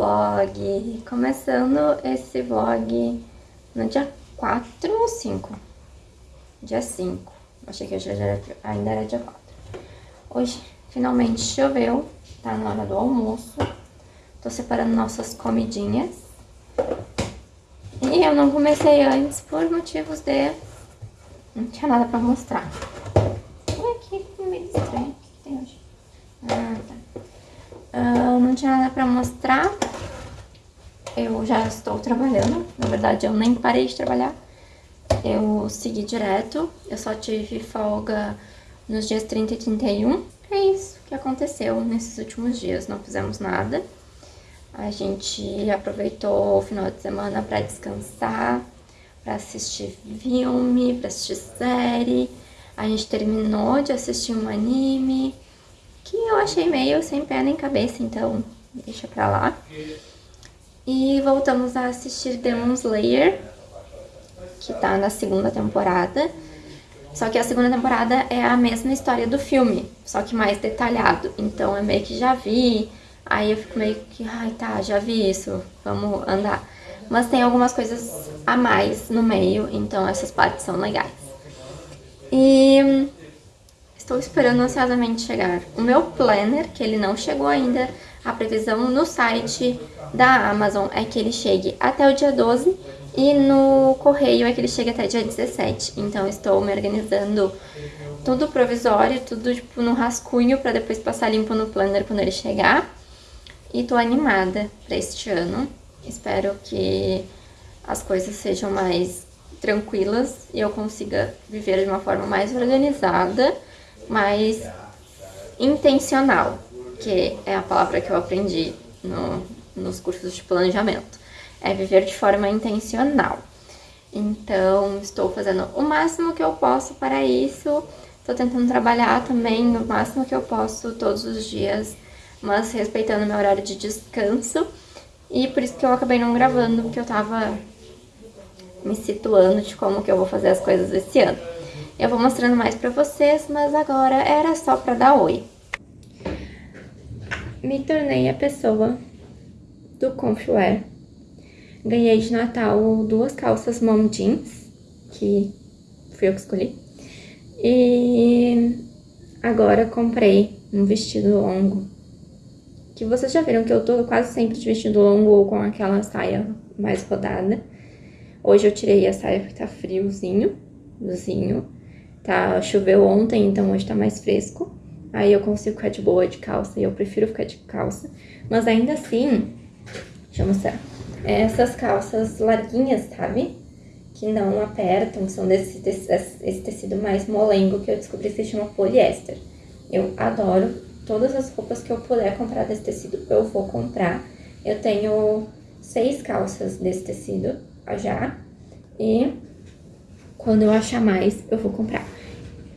vlog! Começando esse vlog no dia 4 ou 5? Dia 5. Achei que hoje era, ainda era dia 4. Hoje finalmente choveu, tá na hora do almoço. Tô separando nossas comidinhas. E eu não comecei antes por motivos de... Não tinha nada pra mostrar. Ué, aqui meio estranho. O que tem hoje? Ah, tá. Uh, não tinha nada pra mostrar. Eu já estou trabalhando. Na verdade, eu nem parei de trabalhar. Eu segui direto. Eu só tive folga nos dias 30 e 31. É isso que aconteceu nesses últimos dias. Não fizemos nada. A gente aproveitou o final de semana para descansar, para assistir filme, para assistir série. A gente terminou de assistir um anime que eu achei meio sem pé nem cabeça, então deixa pra lá. E voltamos a assistir Demon Slayer, que tá na segunda temporada. Só que a segunda temporada é a mesma história do filme, só que mais detalhado. Então é meio que já vi, aí eu fico meio que, ai tá, já vi isso, vamos andar. Mas tem algumas coisas a mais no meio, então essas partes são legais. E Estou esperando ansiosamente chegar o meu planner, que ele não chegou ainda. A previsão no site da Amazon é que ele chegue até o dia 12 e no correio é que ele chegue até dia 17. Então estou me organizando tudo provisório, tudo tipo no rascunho para depois passar limpo no planner quando ele chegar. E tô animada para este ano. Espero que as coisas sejam mais tranquilas e eu consiga viver de uma forma mais organizada mais intencional, que é a palavra que eu aprendi no, nos cursos de planejamento. É viver de forma intencional. Então, estou fazendo o máximo que eu posso para isso. Estou tentando trabalhar também o máximo que eu posso todos os dias, mas respeitando meu horário de descanso. E por isso que eu acabei não gravando, porque eu tava me situando de como que eu vou fazer as coisas esse ano. Eu vou mostrando mais pra vocês, mas agora era só pra dar oi. Me tornei a pessoa do Confwear. Ganhei de Natal duas calças mom jeans, que fui eu que escolhi. E agora comprei um vestido longo, que vocês já viram que eu tô quase sempre de vestido longo ou com aquela saia mais rodada. Hoje eu tirei a saia porque tá friozinho, friozinho. Tá, choveu ontem, então hoje tá mais fresco. Aí eu consigo ficar de boa de calça e eu prefiro ficar de calça. Mas ainda assim, deixa eu mostrar. Essas calças larguinhas, sabe? Que não apertam, são desse, desse esse tecido mais molengo que eu descobri que se chama poliéster. Eu adoro todas as roupas que eu puder comprar desse tecido, eu vou comprar. Eu tenho seis calças desse tecido já e quando eu achar mais, eu vou comprar.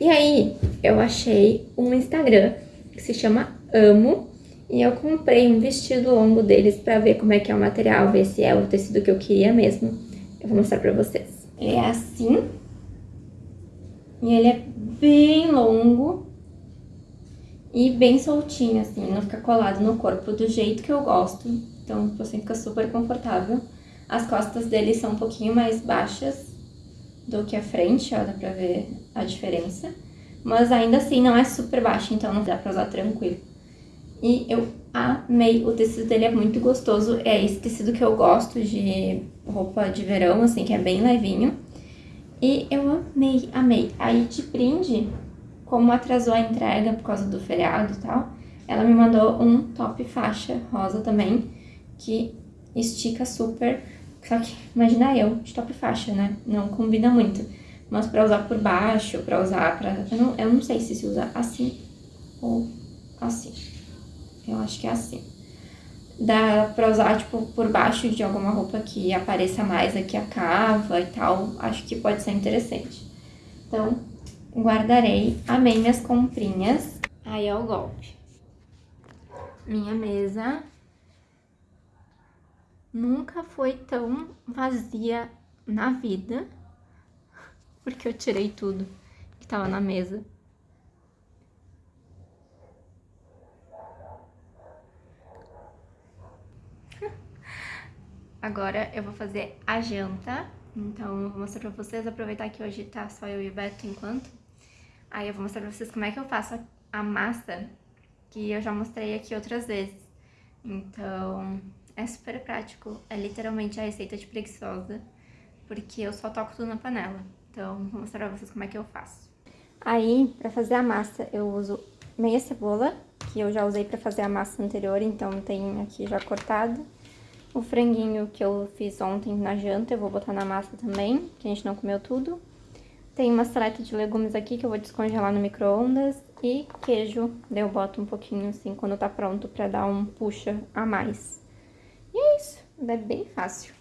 E aí, eu achei um Instagram que se chama Amo. E eu comprei um vestido longo deles pra ver como é que é o material, ver se é o tecido que eu queria mesmo. Eu vou mostrar pra vocês. Ele é assim. E ele é bem longo. E bem soltinho, assim, não fica colado no corpo do jeito que eu gosto. Então, você fica super confortável. As costas dele são um pouquinho mais baixas do que a frente, ó, dá pra ver a diferença. Mas ainda assim não é super baixo, então não dá pra usar tranquilo. E eu amei, o tecido dele é muito gostoso, é esse tecido que eu gosto de roupa de verão, assim, que é bem levinho. E eu amei, amei. Aí de brinde, como atrasou a entrega por causa do feriado e tal, ela me mandou um top faixa rosa também, que estica super só que, imagina eu, de top faixa, né? Não combina muito. Mas pra usar por baixo, pra usar pra... Eu não, eu não sei se se usa assim ou assim. Eu acho que é assim. Dá pra usar, tipo, por baixo de alguma roupa que apareça mais aqui a cava e tal. Acho que pode ser interessante. Então, guardarei. Amei minhas comprinhas. Aí é o golpe. Minha mesa nunca foi tão vazia na vida, porque eu tirei tudo que tava na mesa. Agora eu vou fazer a janta. Então eu vou mostrar pra vocês, aproveitar que hoje tá só eu e o Beto enquanto. Aí eu vou mostrar pra vocês como é que eu faço a massa, que eu já mostrei aqui outras vezes. Então é super prático, é literalmente a receita de preguiçosa, porque eu só toco tudo na panela. Então vou mostrar pra vocês como é que eu faço. Aí, pra fazer a massa, eu uso meia cebola, que eu já usei pra fazer a massa anterior, então tem aqui já cortado. O franguinho que eu fiz ontem na janta, eu vou botar na massa também, que a gente não comeu tudo. Tem uma saleta de legumes aqui que eu vou descongelar no micro-ondas. E queijo, eu boto um pouquinho assim quando tá pronto pra dar um puxa a mais. E é isso, é bem fácil.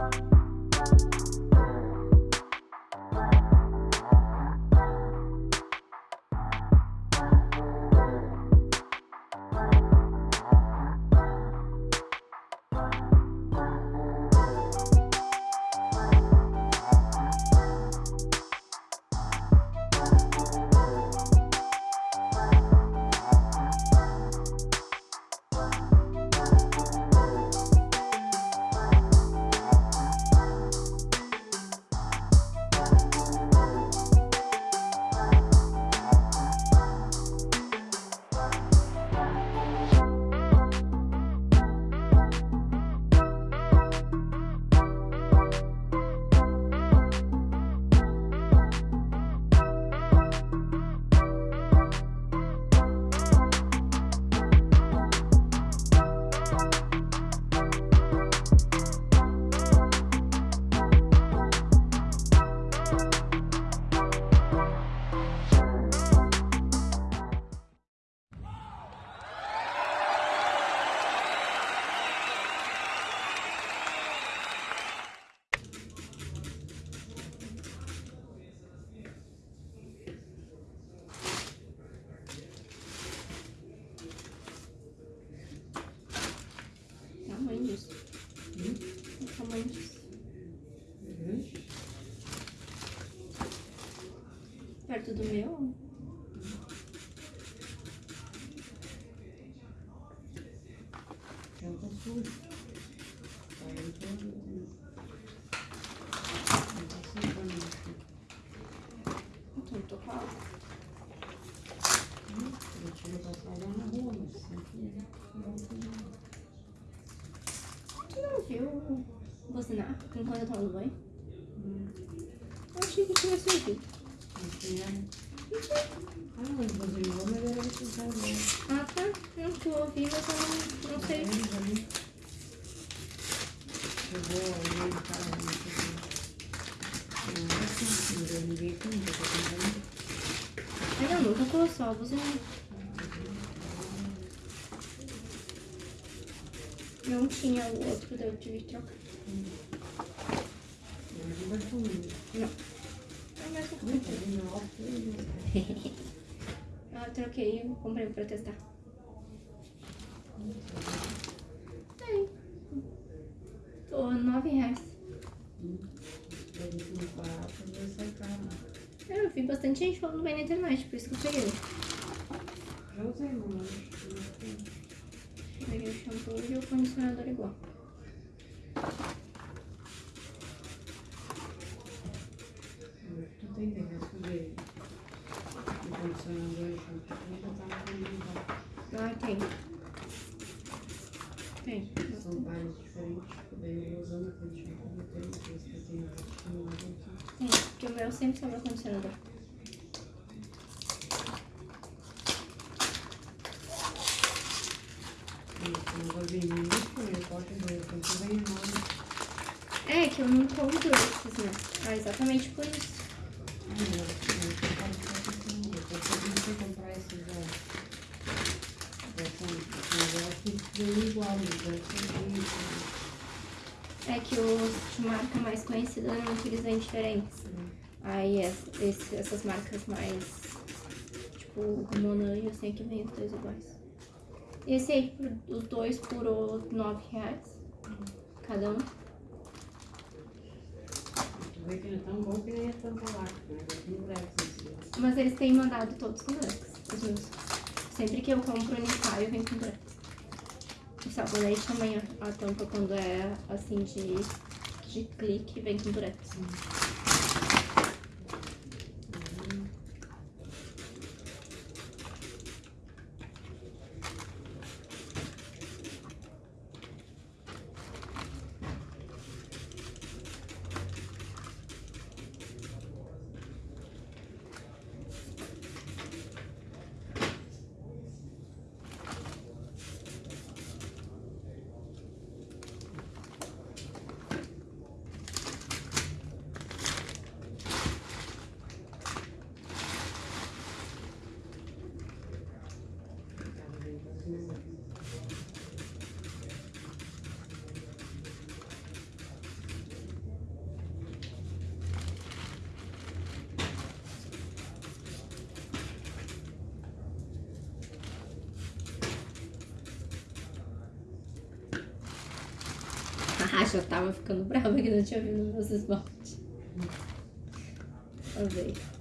you do meu? Tampa suja. Aí eu Então, tô com água. Eu tiro pra falar na rua, mas sempre Tu não viu buzinar enquanto eu tava no banho? Eu achei que tivesse ouvido. Ah, mas você não mas era necessário. Ah, tá. Não, tu ouvi, mas eu não, não sei. Eu vou. Não, assim, não deu ninguém com isso, eu tô tentando. Ainda não só. Não tinha o outro, daí eu tive que trocar. Não vai comigo. Não. É mais um Não, tá alto. Ah, eu troquei e comprei pra testar. Aí. Tô nove reais. É, Eu vi bastante gente falando bem na internet, por isso que eu peguei. Já usei, tem. Eu Peguei o shampoo e o condicionador igual. Tu tem que ver o condicionador e shampoo ainda tá na comunidade. Ah, tem. Tem. São vários diferentes. Daí eu usando aquele shampoo, tem que eu tenho aqui no aqui. Tem, porque o meu sempre sobra condicionador. Que enorme. É, que eu não compro esses, né? Ah, exatamente por isso. Ah, não quero ficar pensando, eu tô em comprar esses, ó. Essa, esse negócio que vem igual, então eu sei É que os de marca mais conhecida eles vêm diferentes. Aí essa- esse- essas marcas mais, tipo, Monan e assim, aqui vem os dois iguais. Esse aí, os dois por o nove reais. Cada um. Vê que não é tão bom que nem é tão lácteo, né? Tem Drex esse. Mas eles têm mandado todos com Drex, os meus. Sempre que eu compro Unicaio, vem com Drex. O sabonete também, a, tampa quando é assim de, de clique, vem com Durex. Tava Já tava ficando brava que não tinha vindo meus esmaltes. Ó, veio.